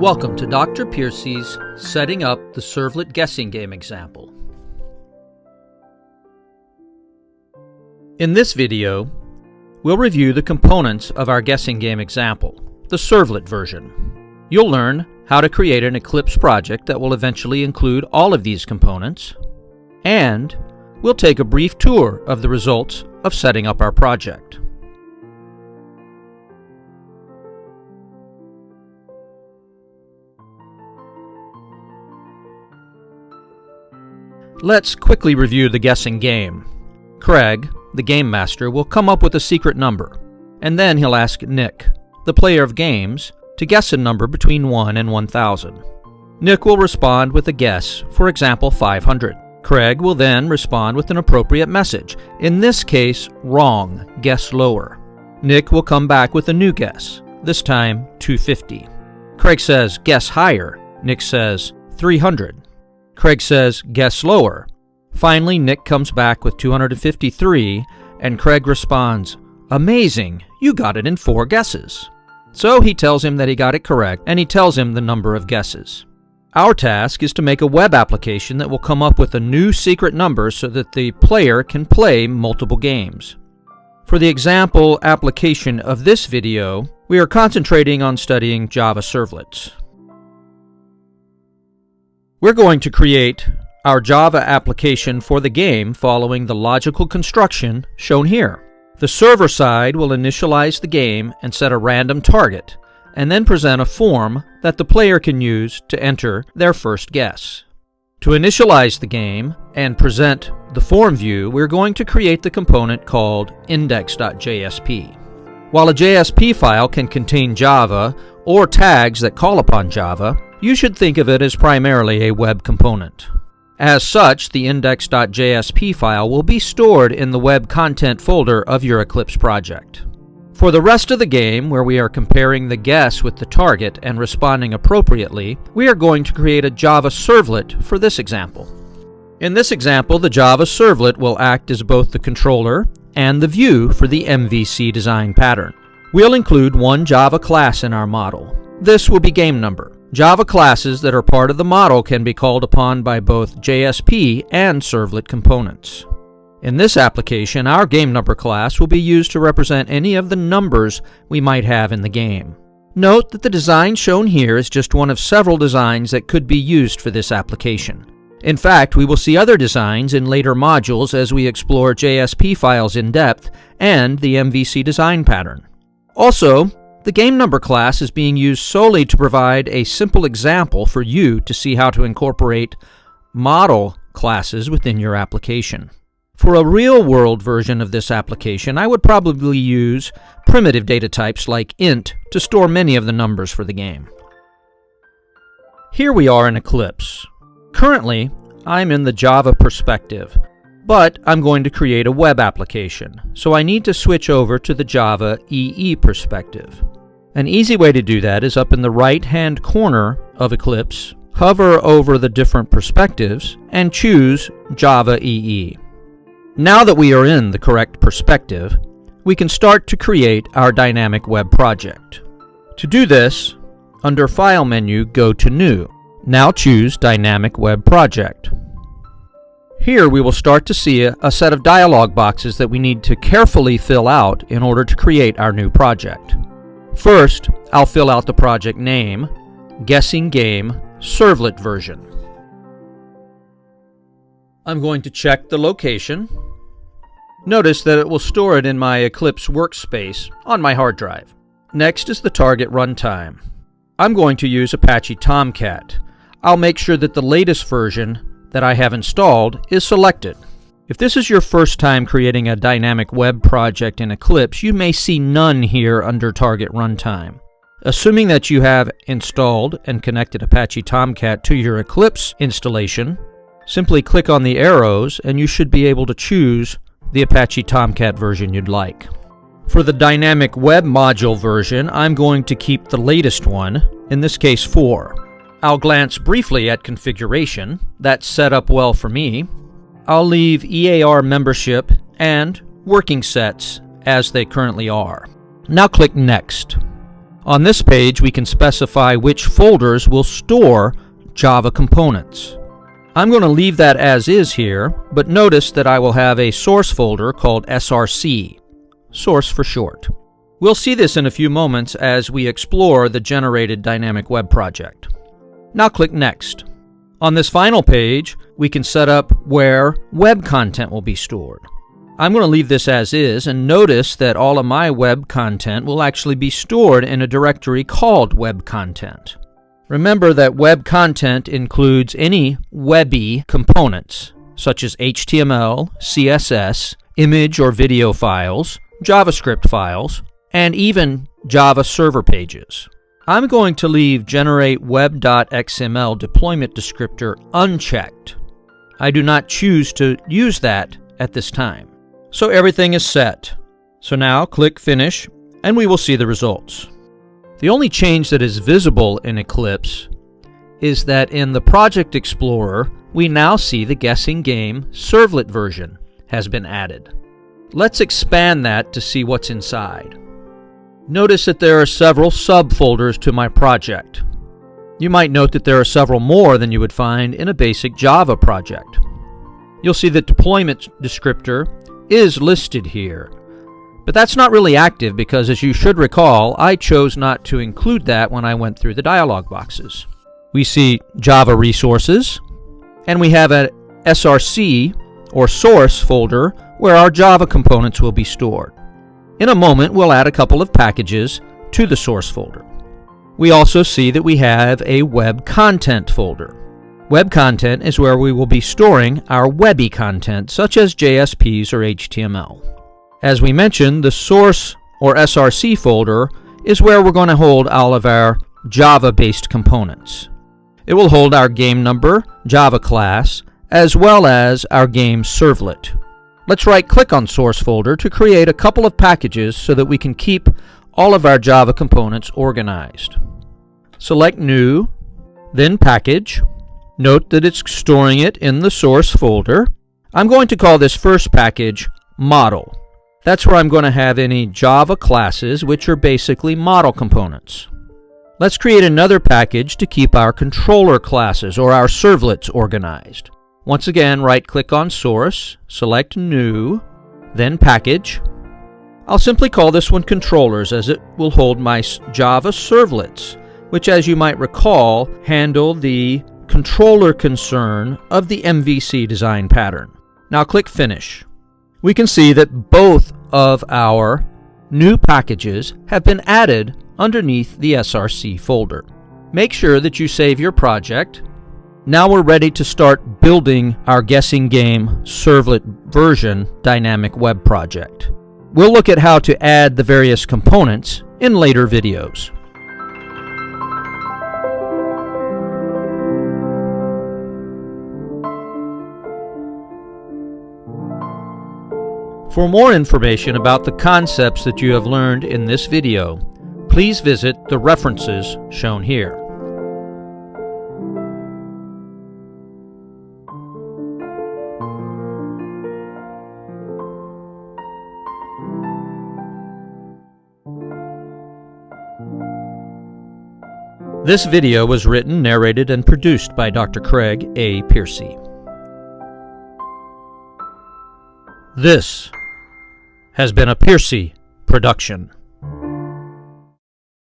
Welcome to Dr. Piercy's Setting Up the Servlet Guessing Game example. In this video, we'll review the components of our guessing game example, the servlet version. You'll learn how to create an Eclipse project that will eventually include all of these components, and we'll take a brief tour of the results of setting up our project. Let's quickly review the guessing game. Craig, the game master, will come up with a secret number, and then he'll ask Nick, the player of games, to guess a number between 1 and 1000. Nick will respond with a guess, for example 500. Craig will then respond with an appropriate message, in this case, wrong, guess lower. Nick will come back with a new guess, this time 250. Craig says, guess higher. Nick says, 300. Craig says, guess lower. Finally, Nick comes back with 253, and Craig responds, Amazing, you got it in four guesses. So he tells him that he got it correct, and he tells him the number of guesses. Our task is to make a web application that will come up with a new secret number so that the player can play multiple games. For the example application of this video, we are concentrating on studying Java servlets. We're going to create our Java application for the game following the logical construction shown here. The server side will initialize the game and set a random target, and then present a form that the player can use to enter their first guess. To initialize the game and present the form view, we're going to create the component called index.jsp. While a JSP file can contain Java or tags that call upon Java, you should think of it as primarily a web component. As such, the index.jsp file will be stored in the web content folder of your Eclipse project. For the rest of the game, where we are comparing the guess with the target and responding appropriately, we are going to create a Java servlet for this example. In this example, the Java servlet will act as both the controller and the view for the MVC design pattern. We'll include one Java class in our model. This will be game number. Java classes that are part of the model can be called upon by both JSP and servlet components. In this application, our game number class will be used to represent any of the numbers we might have in the game. Note that the design shown here is just one of several designs that could be used for this application. In fact, we will see other designs in later modules as we explore JSP files in depth and the MVC design pattern. Also, the game number class is being used solely to provide a simple example for you to see how to incorporate model classes within your application. For a real-world version of this application, I would probably use primitive data types like int to store many of the numbers for the game. Here we are in Eclipse. Currently, I'm in the Java perspective, but I'm going to create a web application, so I need to switch over to the Java EE perspective. An easy way to do that is up in the right-hand corner of Eclipse, hover over the different perspectives, and choose Java EE. Now that we are in the correct perspective, we can start to create our dynamic web project. To do this, under File menu, go to New. Now choose Dynamic Web Project. Here we will start to see a, set of dialog boxes that we need to carefully fill out in order to create our new project. First, I'll fill out the project name, Guessing Game, Servlet version. I'm going to check the location. Notice that it will store it in my Eclipse workspace on my hard drive. Next is the target runtime. I'm going to use Apache Tomcat. I'll make sure that the latest version that I have installed is selected. If this is your first time creating a dynamic web project in Eclipse, you may see none here under Target Runtime. Assuming that you have installed and connected Apache Tomcat to your Eclipse installation, simply click on the arrows and you should be able to choose the Apache Tomcat version you'd like. For the dynamic web module version, I'm going to keep the latest one, in this case 4. I'll glance briefly at configuration. That's set up well for me. I'll leave EAR membership and working sets as they currently are. Now click Next. On this page, we can specify which folders will store Java components. I'm going to leave that as is here, but notice that I will have a source folder called SRC, source for short. We'll see this in a few moments as we explore the generated dynamic web project. Now click Next. On this final page, we can set up where web content will be stored. I'm going to leave this as is and notice that all of my web content will actually be stored in a directory called web content. Remember that web content includes any webby components such as HTML, CSS, image or video files, JavaScript files, and even Java server pages. I'm going to leave generate web.xml deployment descriptor unchecked. I do not choose to use that at this time. So everything is set. So now click Finish and we will see the results. The only change that is visible in Eclipse is that in the Project Explorer, we now see the guessing game servlet version has been added. Let's expand that to see what's inside. Notice that there are several subfolders to my project. You might note that there are several more than you would find in a basic Java project. You'll see that deployment descriptor is listed here. But that's not really active because, as you should recall, I chose not to include that when I went through the dialog boxes. We see Java resources, and we have a SRC, or source folder, where our Java components will be stored. In a moment, we'll add a couple of packages to the source folder. We also see that we have a web content folder. Web content is where we will be storing our webby content, such as JSPs or HTML. As we mentioned, the source or SRC folder is where we're going to hold all of our Java-based components. It will hold our game number, Java class, as well as our game servlet. Let's right-click on Source Folder to create a couple of packages so that we can keep all of our Java components organized. Select New, then Package, Note that it's storing it in the source folder. I'm going to call this first package model. That's where I'm going to have any Java classes, which are basically model components. Let's create another package to keep our controller classes or our servlets organized. Once again, right-click on Source, select New, then Package. I'll simply call this one Controllers as it will hold my Java servlets, which as you might recall, handle the controller concern of the MVC design pattern. Now click Finish. We can see that both of our new packages have been added underneath the SRC folder. Make sure that you save your project. Now we're ready to start building our guessing game servlet version dynamic web project. We'll look at how to add the various components in later videos. For more information about the concepts that you have learned in this video, please visit the references shown here. This video was written, narrated, and produced by Dr. Craig A. Piercy. This has been a Piercy production.